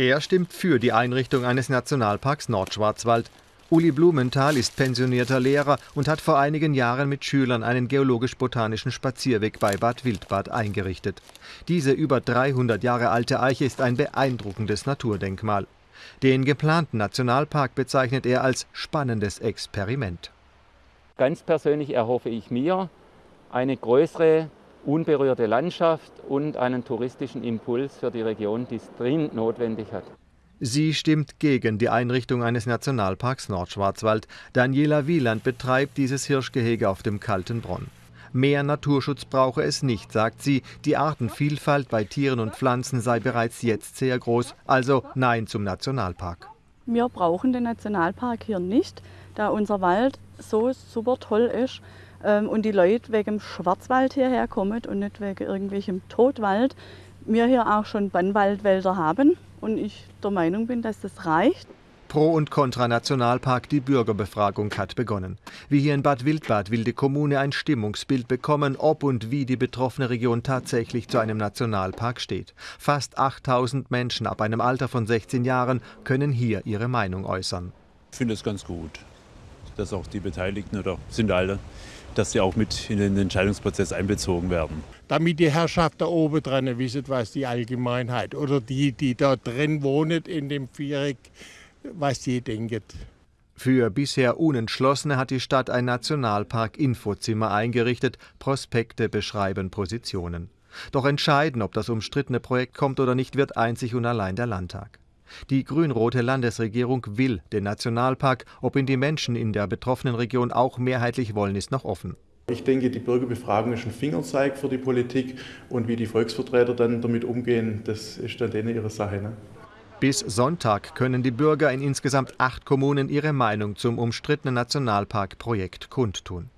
Er stimmt für die Einrichtung eines Nationalparks Nordschwarzwald. Uli Blumenthal ist pensionierter Lehrer und hat vor einigen Jahren mit Schülern einen geologisch-botanischen Spazierweg bei Bad Wildbad eingerichtet. Diese über 300 Jahre alte Eiche ist ein beeindruckendes Naturdenkmal. Den geplanten Nationalpark bezeichnet er als spannendes Experiment. Ganz persönlich erhoffe ich mir eine größere unberührte Landschaft und einen touristischen Impuls für die Region, die es dringend notwendig hat. Sie stimmt gegen die Einrichtung eines Nationalparks Nordschwarzwald. Daniela Wieland betreibt dieses Hirschgehege auf dem Kalten Bronn. Mehr Naturschutz brauche es nicht, sagt sie. Die Artenvielfalt bei Tieren und Pflanzen sei bereits jetzt sehr groß. Also Nein zum Nationalpark. Wir brauchen den Nationalpark hier nicht, da unser Wald so super toll ist und die Leute wegen dem Schwarzwald hierher kommen und nicht wegen irgendwelchem Totwald. Wir hier auch schon Bannwaldwälder haben und ich der Meinung bin, dass das reicht. Pro und Contra Nationalpark, die Bürgerbefragung hat begonnen. Wie hier in Bad Wildbad will die Kommune ein Stimmungsbild bekommen, ob und wie die betroffene Region tatsächlich zu einem Nationalpark steht. Fast 8000 Menschen ab einem Alter von 16 Jahren können hier ihre Meinung äußern. Ich finde es ganz gut, dass auch die Beteiligten oder sind alle dass sie auch mit in den Entscheidungsprozess einbezogen werden. Damit die Herrschaft da oben dran wissen, was die Allgemeinheit oder die, die da drin wohnen in dem Viereck, was die denken. Für bisher Unentschlossene hat die Stadt ein Nationalpark-Infozimmer eingerichtet. Prospekte beschreiben Positionen. Doch entscheiden, ob das umstrittene Projekt kommt oder nicht, wird einzig und allein der Landtag. Die grün-rote Landesregierung will den Nationalpark. Ob ihn die Menschen in der betroffenen Region auch mehrheitlich wollen, ist noch offen. Ich denke, die Bürgerbefragung ist ein Fingerzeig für die Politik und wie die Volksvertreter dann damit umgehen, das ist dann denen ihre Sache. Ne? Bis Sonntag können die Bürger in insgesamt acht Kommunen ihre Meinung zum umstrittenen Nationalparkprojekt kundtun.